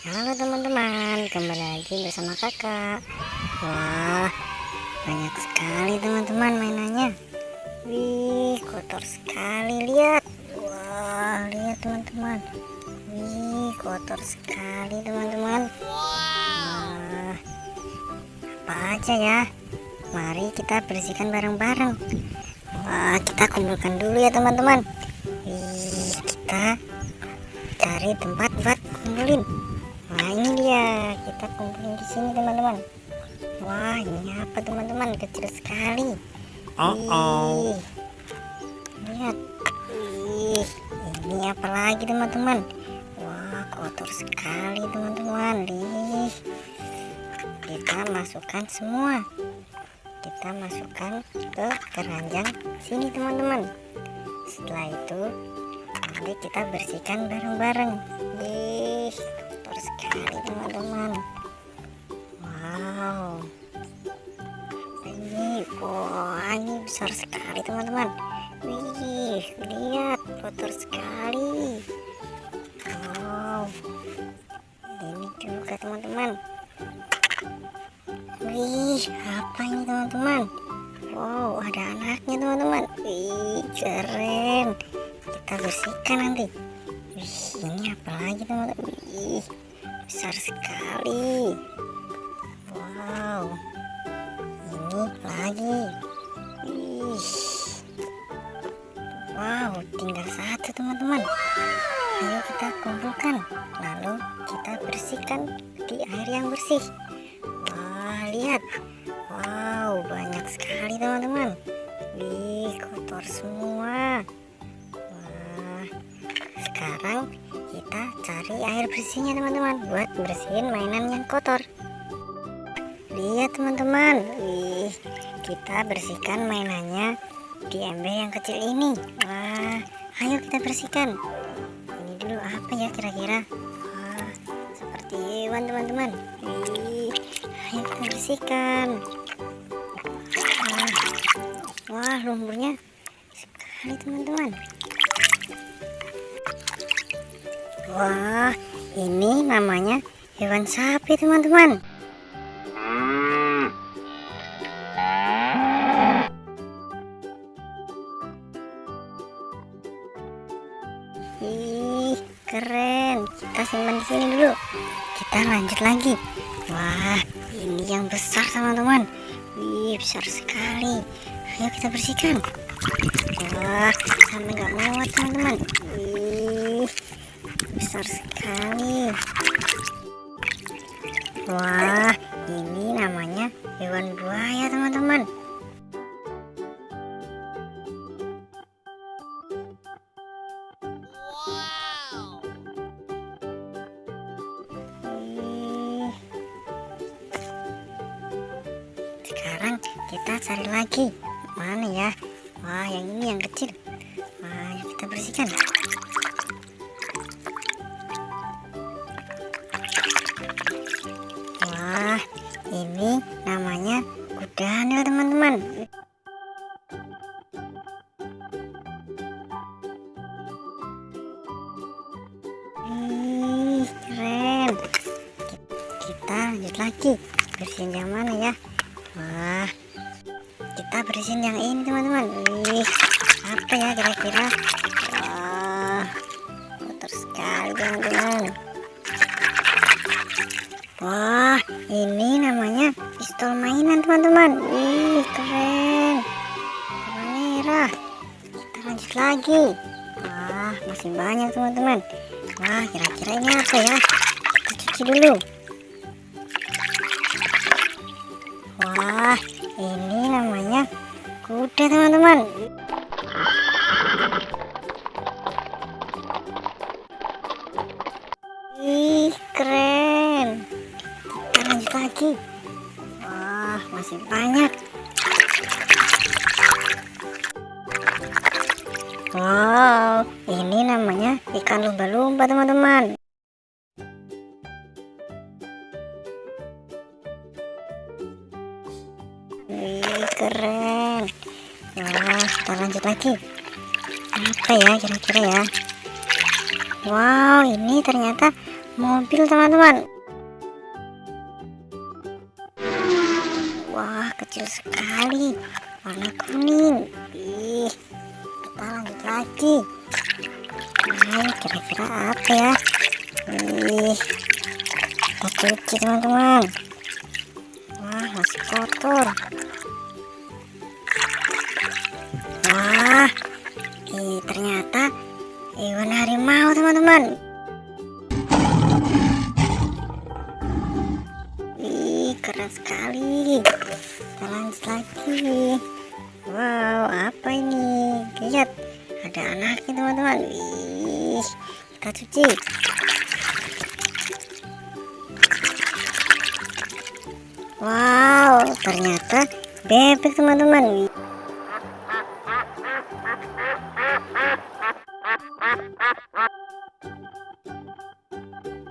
Halo teman-teman, kembali lagi bersama kakak. Wah, banyak sekali teman-teman mainannya. Wih, kotor sekali, lihat. Wah, lihat teman-teman. Wih, kotor sekali teman-teman. Wah, apa aja ya? Mari kita bersihkan bareng-bareng. Wah, kita kumpulkan dulu ya teman-teman. Wih, kita cari tempat buat kumpulin Dia kita kumpulin di sini teman-teman. Wah ini apa teman-teman kecil sekali. Uh oh. Lihat. Wih, ini apa lagi teman-teman? Wah kotor sekali teman-teman. Ih, kita masukkan semua. Kita masukkan ke keranjang sini teman-teman. Setelah itu nanti kita bersihkan bareng-bareng. Ih, kotor sekali teman-teman. Wow. Ini wah ini besar sekali teman-teman. Wih lihat kotor sekali. Wow. Ini juga teman-teman. Wih apa ini teman-teman? Wow ada anaknya teman-teman. Wih keren. Kita bersihkan nanti. Wih ini apa lagi teman-teman? Wih besar sekali. Wow ini lagi. Ih. wow tinggal satu teman-teman. Ayo kita kumpulkan lalu kita bersihkan di air yang bersih. Wah lihat. Wow banyak bersihnya teman-teman. Buat bersihin mainan yang kotor. Lihat teman-teman. Wih kita bersihkan mainannya di ember yang kecil ini. Wah ayo kita bersihkan. Ini dulu apa ya kira-kira? Seperti hewan teman-teman. Wih ayo kita bersihkan. Wah, wah lumpurnya sekali teman-teman. Wah, ini namanya hewan sapi, teman-teman. Ih, keren. Kita simpan di sini dulu. Kita lanjut lagi. Wah, ini yang besar, teman-teman. Wih, besar sekali. Ayo kita bersihkan. Wah, sampai nggak muat, teman-teman. Wih, besar sekali. Wah ini namanya hewan buaya teman-teman. Sekarang kita cari lagi. Mana ya? Wah yang ini yang kecil. Wah kita bersihkan Wah, ini namanya kuda hamil teman-teman. Ih, keren. Kita lanjut lagi. Bersihin yang mana ya? Wah, kita bersihin yang ini teman-teman. Wih, apa ya kira-kira? Lagi. Wah, masih banyak teman-teman. Wah, kira-kira ini apa ya? Kita cuci dulu. Wah, ini namanya kuda teman-teman. Ih, keren kita lanjut lagi wah masih banyak wow ini namanya ikan lumba-lumba teman-teman. Wih keren. Wah kita lanjut lagi. Apa ya kira-kira ya? Wow ini ternyata mobil teman-teman. Wah kecil sekali. Warna kuning. Ih kita lanjut lagi. Ayo kira-kira apa ya? Ih kita cuci teman-teman. Wah masih kotor. Wah ih ternyata hewan harimau teman-teman. Ih, keren sekali. Kita lanjut lagi. Wow, apa ini? Lihat, ada anaknya teman-teman. Wih, kita cuci. Wow, ternyata bebek teman-teman.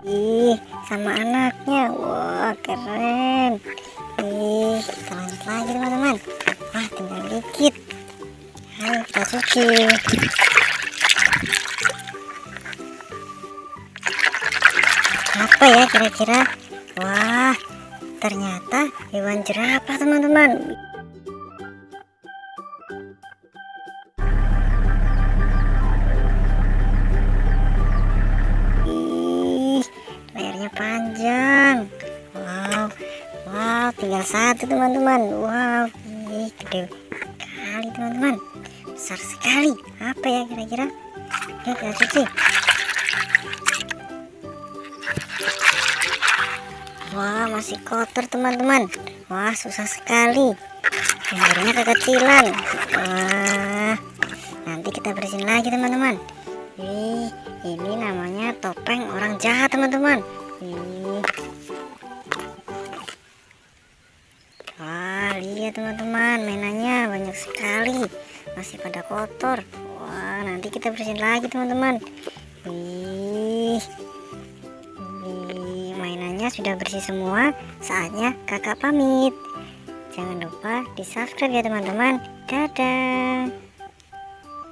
Ih, sama anaknya. Wah, keren. Ih, kita lanjut lagi teman-teman. Wah, tinggal dikit. Ayo kita cuci. Apa ya kira-kira? Wah, ternyata hewan jerapah teman-teman. Tinggal satu teman-teman. Wow, ih, gede kali teman-teman. Besar sekali. Apa ya kira-kira? Yuk kita cuci. Wah, masih kotor teman-teman. Wah, susah sekali. Akhirnya kekecilan. Wah, nanti kita bersihin lagi teman-teman. Ini namanya topeng orang jahat teman-teman. Lihat teman-teman, mainannya banyak sekali. Masih pada kotor. Wah, nanti kita bersihin lagi teman-teman. Wih. Wih, mainannya sudah bersih semua. Saatnya kakak pamit. Jangan lupa di subscribe ya teman-teman. Dadah.